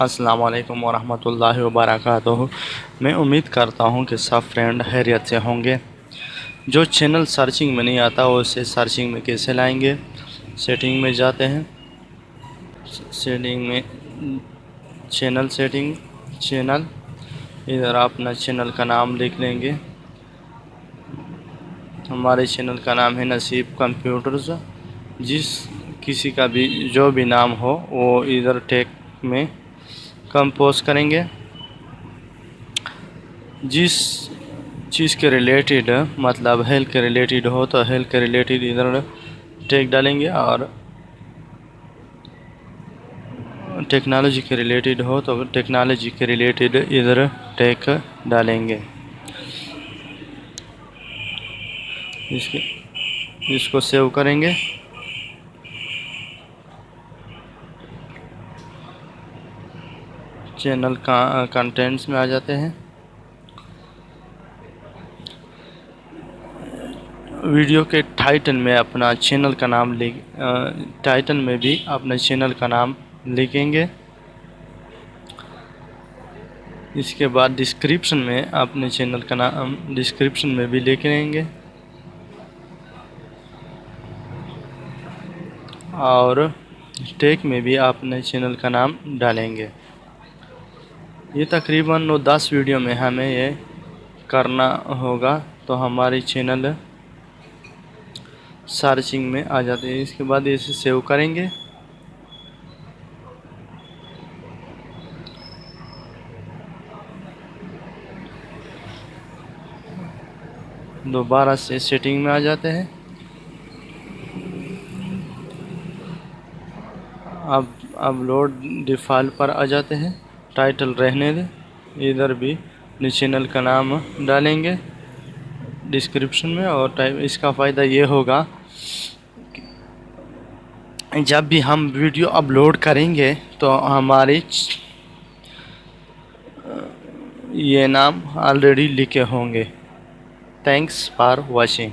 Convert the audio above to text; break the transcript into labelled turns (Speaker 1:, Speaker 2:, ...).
Speaker 1: अस्सलाम वरहमतुल्लाहि वबरकातुहू मैं उम्मीद करता हूँ कि सब फ्रेंड हैरियत से होंगे। जो चैनल सर्चिंग में नहीं आता, वो उसे सर्चिंग में कैसे लाएँगे? सेटिंग में जाते हैं। सेटिंग में चैनल सेटिंग चैनल इधर आप अपना चैनल का नाम लिख लेंगे। हमारे चैनल का नाम है नसीब कंप्यूटर्स जिस किसी का भी, जो भी नाम हो, वो इधर टेक में कंपोज करेंगे। जिस चीज़ के रिलेटेड मतलब हेल्थ के रिलेटेड हो तो हेल्थ के रिलेटेड इधर टेक डालेंगे और टेक्नोलॉजी के रिलेटेड हो तो टेक्नोलॉजी के रिलेटेड इधर टेक डालेंगे। इसके, इसको सेव करेंगे। चैनल कंटेंट्स में आ जाते हैं। वीडियो के टाइटल में अपना चैनल का नाम लिख टाइटल में भी अपने चैनल का नाम लिखेंगे। इसके बाद डिस्क्रिप्शन में अपने चैनल का नाम डिस्क्रिप्शन में भी लिख लेंगे। और टेक में भी अपने चैनल का नाम डालेंगे। ये तकरीबन नौ दस वीडियो में हमें ये करना होगा। तो हमारी चैनल सर्चिंग में आ जाती है। इसके बाद इसे सेव करेंगे। दोबारा से सेटिंग में आ जाते हैं। अब अपलोड डिफ़ॉल्ट पर आ जाते हैं। टाइटल रहने दें। इधर भी अपने चैनल का नाम डालेंगे डिस्क्रिप्शन में और टाइप इसका फ़ायदा ये होगा जब भी हम वीडियो अपलोड करेंगे तो हमारी ये नाम ऑलरेडी लिखे होंगे। Thanks for watching